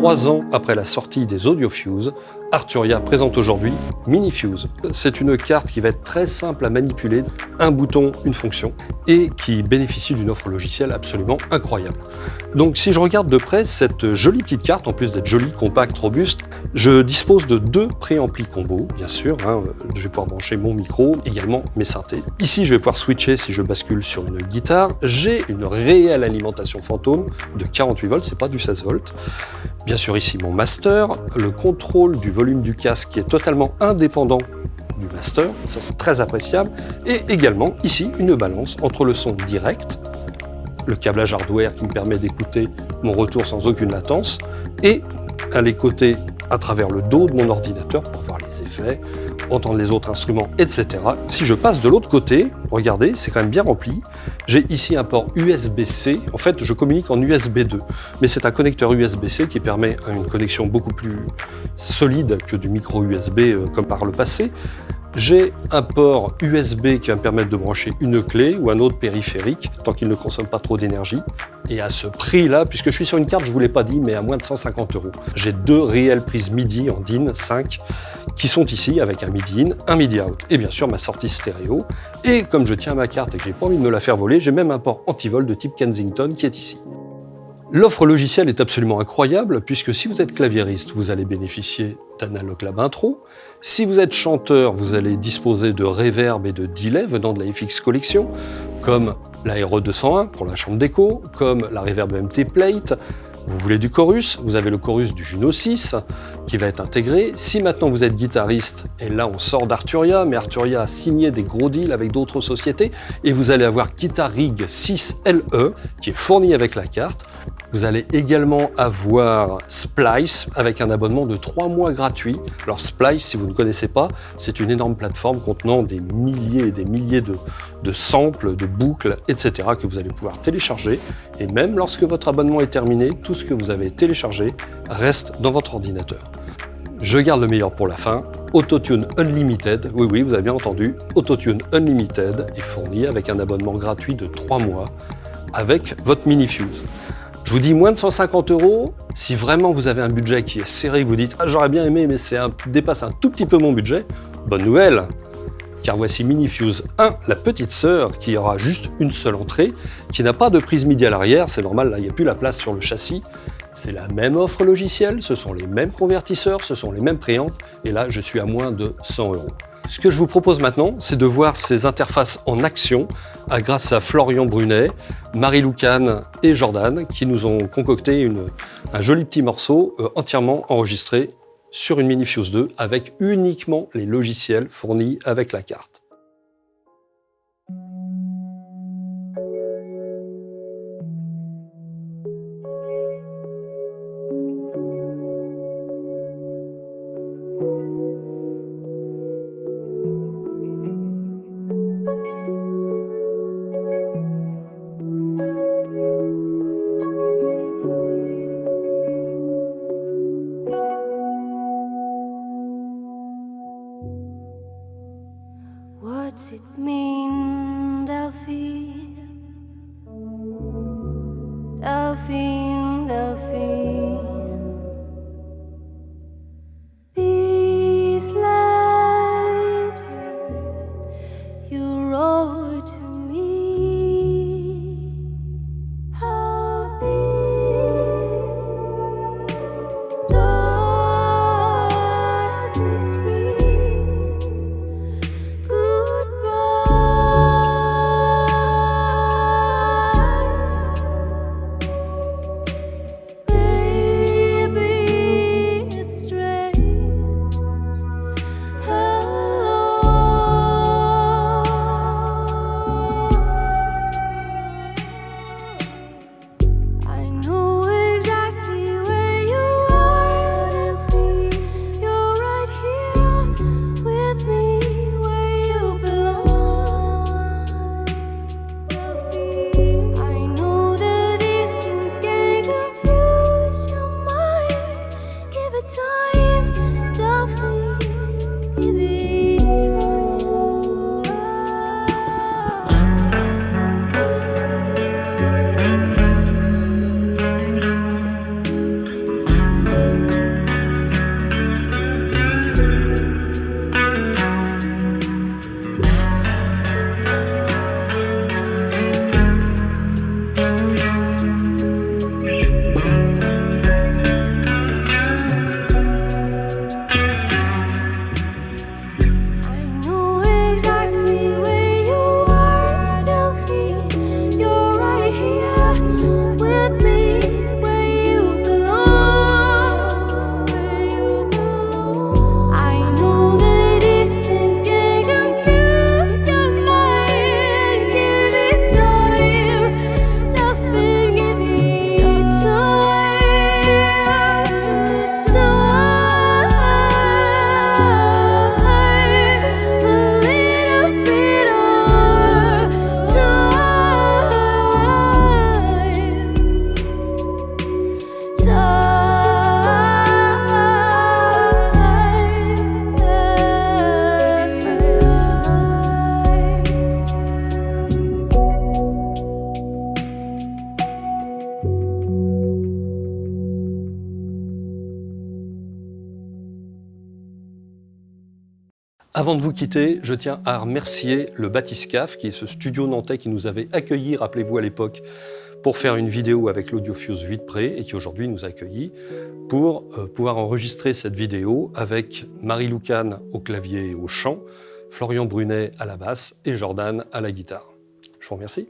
trois ans après la sortie des AudioFuse, Arturia présente aujourd'hui MiniFuse. C'est une carte qui va être très simple à manipuler, un bouton, une fonction, et qui bénéficie d'une offre logicielle absolument incroyable. Donc si je regarde de près cette jolie petite carte, en plus d'être jolie, compacte, robuste, je dispose de deux préamplis combo, bien sûr. Hein, je vais pouvoir brancher mon micro, également mes synthés. Ici, je vais pouvoir switcher si je bascule sur une guitare. J'ai une réelle alimentation fantôme de 48 volts, c'est pas du 16 volts. Bien sûr, ici mon master, le contrôle du volume du casque qui est totalement indépendant du master, ça c'est très appréciable, et également ici une balance entre le son direct, le câblage hardware qui me permet d'écouter mon retour sans aucune latence, et à l'écouter à travers le dos de mon ordinateur pour voir les effets, entendre les autres instruments, etc. Si je passe de l'autre côté, regardez, c'est quand même bien rempli. J'ai ici un port USB-C. En fait, je communique en USB 2, mais c'est un connecteur USB-C qui permet une connexion beaucoup plus solide que du micro USB euh, comme par le passé. J'ai un port USB qui va me permettre de brancher une clé ou un autre périphérique, tant qu'il ne consomme pas trop d'énergie. Et à ce prix-là, puisque je suis sur une carte, je vous l'ai pas dit, mais à moins de 150 euros. J'ai deux réelles prises MIDI en DIN 5 qui sont ici avec un MIDI in, un MIDI out et bien sûr ma sortie stéréo. Et comme je tiens ma carte et que j'ai pas envie de me la faire voler, j'ai même un port anti-vol de type Kensington qui est ici. L'offre logicielle est absolument incroyable puisque si vous êtes claviériste, vous allez bénéficier d'Analog Lab Intro. Si vous êtes chanteur, vous allez disposer de reverb et de delay venant de la FX Collection, comme la RE 201 pour la chambre d'écho, comme la Reverb MT Plate, vous voulez du chorus, vous avez le chorus du Juno 6 qui va être intégré. Si maintenant vous êtes guitariste, et là on sort d'Arturia, mais Arturia a signé des gros deals avec d'autres sociétés, et vous allez avoir Guitar Rig 6 LE qui est fourni avec la carte. Vous allez également avoir Splice avec un abonnement de 3 mois gratuit. Alors Splice, si vous ne connaissez pas, c'est une énorme plateforme contenant des milliers et des milliers de, de samples, de boucles, etc. que vous allez pouvoir télécharger. Et même lorsque votre abonnement est terminé, tout ce que vous avez téléchargé reste dans votre ordinateur. Je garde le meilleur pour la fin. Autotune Unlimited, oui oui, vous avez bien entendu, Autotune Unlimited est fourni avec un abonnement gratuit de 3 mois avec votre mini-fuse. Je vous dis moins de 150 euros, si vraiment vous avez un budget qui est serré, vous dites « Ah, j'aurais bien aimé, mais ça dépasse un tout petit peu mon budget », bonne nouvelle. Car voici Minifuse 1, la petite sœur, qui aura juste une seule entrée, qui n'a pas de prise MIDI à l'arrière, c'est normal, là il n'y a plus la place sur le châssis, c'est la même offre logicielle, ce sont les mêmes convertisseurs, ce sont les mêmes préamps, et là je suis à moins de 100 euros. Ce que je vous propose maintenant, c'est de voir ces interfaces en action grâce à Florian Brunet, Marie Loucan et Jordan qui nous ont concocté un joli petit morceau euh, entièrement enregistré sur une Minifuse 2 avec uniquement les logiciels fournis avec la carte. mean, Mindelphi. Avant de vous quitter, je tiens à remercier le Batiscaf, qui est ce studio nantais qui nous avait accueillis, rappelez-vous à l'époque, pour faire une vidéo avec l'Audiofuse 8 Pré et qui aujourd'hui nous a accueillis pour euh, pouvoir enregistrer cette vidéo avec Marie Loucane au clavier et au chant, Florian Brunet à la basse et Jordan à la guitare. Je vous remercie.